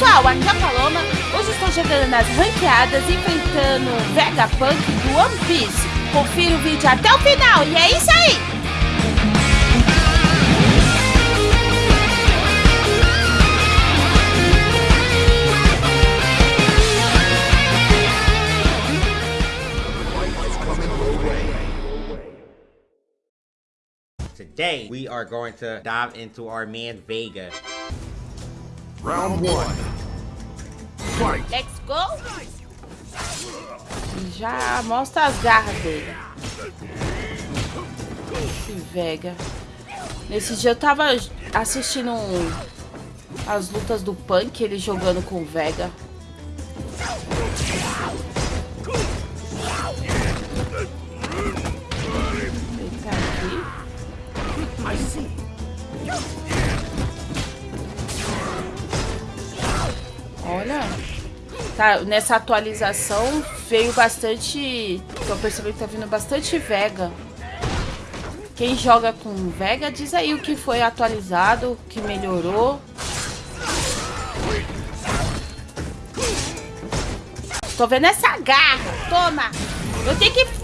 pessoal, aqui é a Paloma. Hoje estou jogando nas ranqueadas, enfrentando o Vegapunk do One Piece. Confira o vídeo até o final e é isso aí! Today, we are going to dive into our man Vega. Round one. Let's go! Já mostra as garras dele. Esse Vega. Nesse dia eu tava assistindo um, as lutas do Punk, ele jogando com o Vega. Tá, nessa atualização veio bastante. Tô percebendo que tá vindo bastante Vega. Quem joga com Vega, diz aí o que foi atualizado, o que melhorou. Tô vendo essa garra. Toma. Eu tenho que...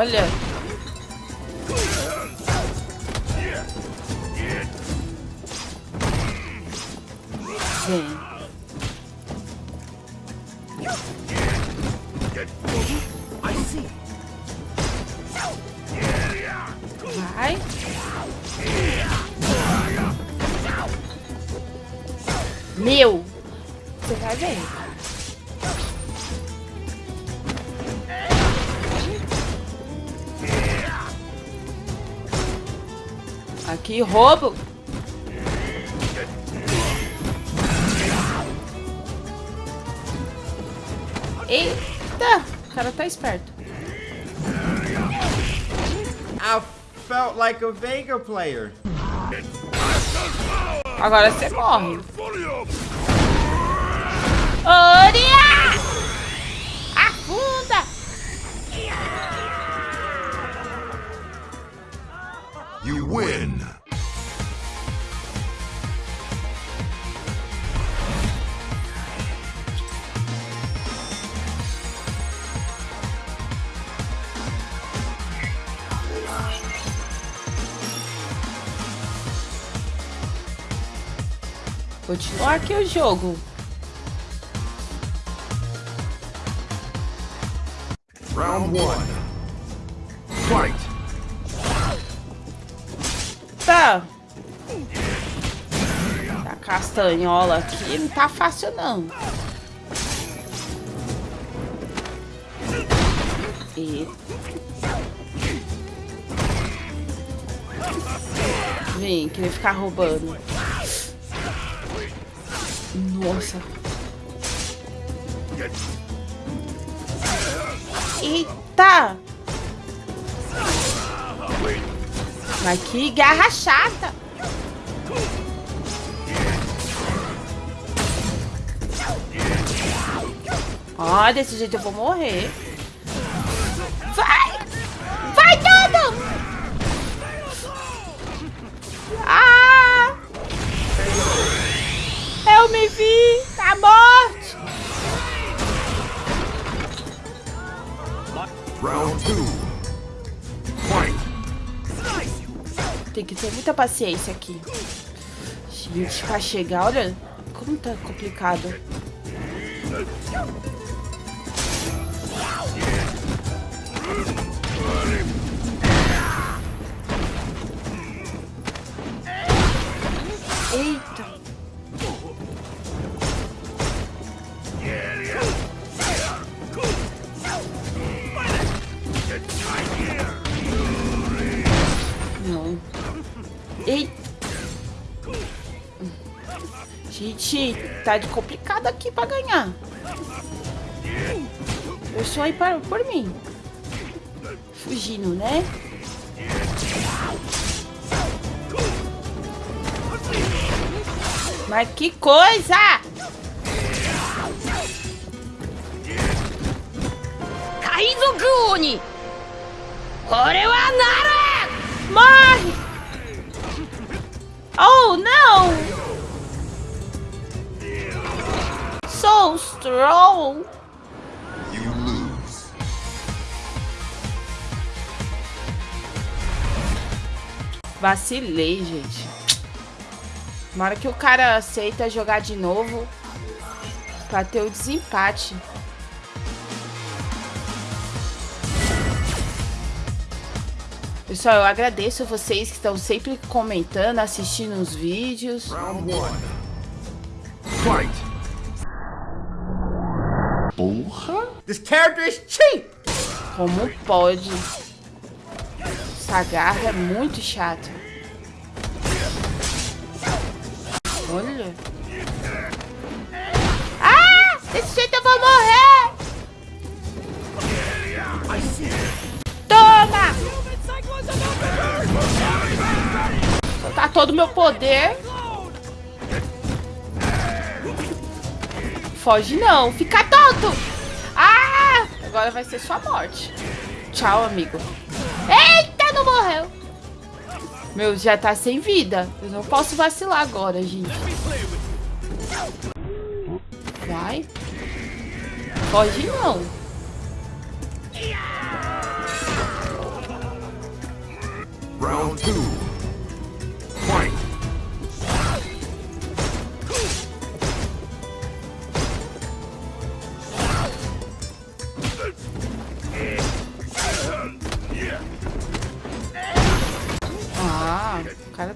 Olha. Vem. Vai. Meu. Você vai ver. Aqui, roubo. Eita! O cara tá esperto. I felt like a Vega player. Agora você morre. Oria! Continuar aqui o jogo. Round one. Fight. Tá. Tá castanhola aqui não tá fácil não. E... Vem, querer ficar roubando. Nossa. Eita! Mas que garra chata! Ó, desse jeito eu vou morrer. Eu me vi! A morte! Round two. Fight. Tem que ter muita paciência aqui. Gente, pra chegar, olha como tá complicado. Eita! Gente, tá de complicado aqui pra ganhar. Eu só ir para, por mim. Fugindo, né? Mas que coisa! Kaizoku Oni! Nara! Morre! Oh, não! So strong! You lose. Vacilei, gente. Na hora que o cara aceita jogar de novo pra ter o desempate. Pessoal, eu agradeço vocês que estão sempre comentando, assistindo os vídeos. Round one. Fight. This character is cheap. Como pode? Essa garra é muito chata. Olha. Ah! Desse jeito eu vou morrer! gastar todo o meu poder. Foge não, fica tonto! Ah! Agora vai ser sua morte. Tchau, amigo. Eita, não morreu! Meu, já tá sem vida. Eu não posso vacilar agora, gente. Vai. Foge não. Round 2.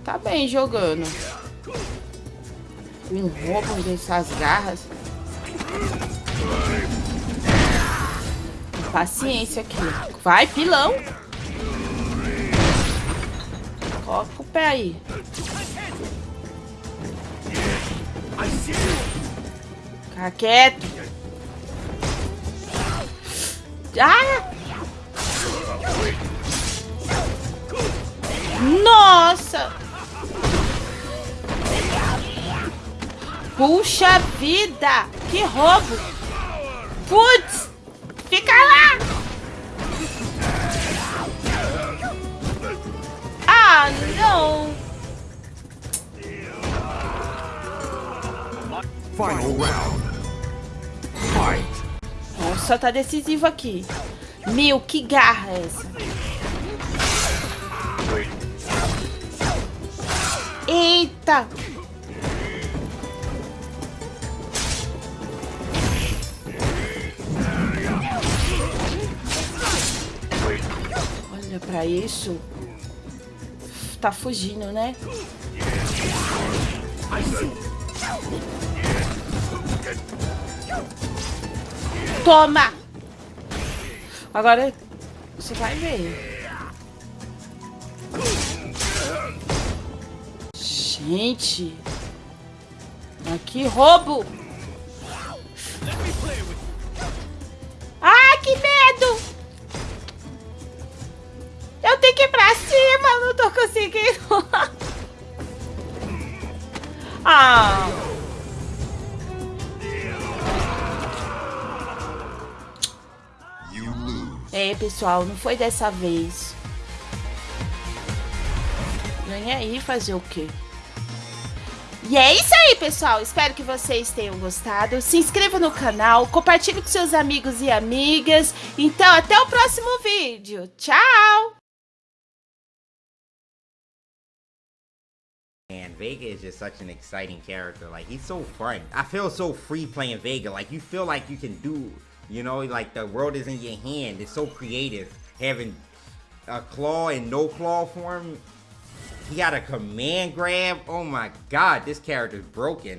Tá bem jogando. Com roubo dessas garras. Paciência aqui. Vai, pilão. Coloca o pé aí. Fica quieto. Ah! Nossa! Puxa vida! Que roubo! Putz! Fica lá! Ah, não! Final round. Fight. Nossa, tá decisivo aqui. Meu, que garra é essa? Eita! Pra isso. Tá fugindo, né? Toma! Agora você vai ver. Gente! Que roubo! Conseguindo. ah! You lose. É, pessoal, não foi dessa vez. Nem aí fazer o quê? E é isso aí, pessoal. Espero que vocês tenham gostado. Se inscreva no canal, compartilhe com seus amigos e amigas. Então, até o próximo vídeo. Tchau! Man, Vega is just such an exciting character. Like he's so fun. I feel so free playing Vega. Like you feel like you can do, you know, like the world is in your hand. It's so creative. Having a claw and no claw form. He got a command grab. Oh my god, this character's broken.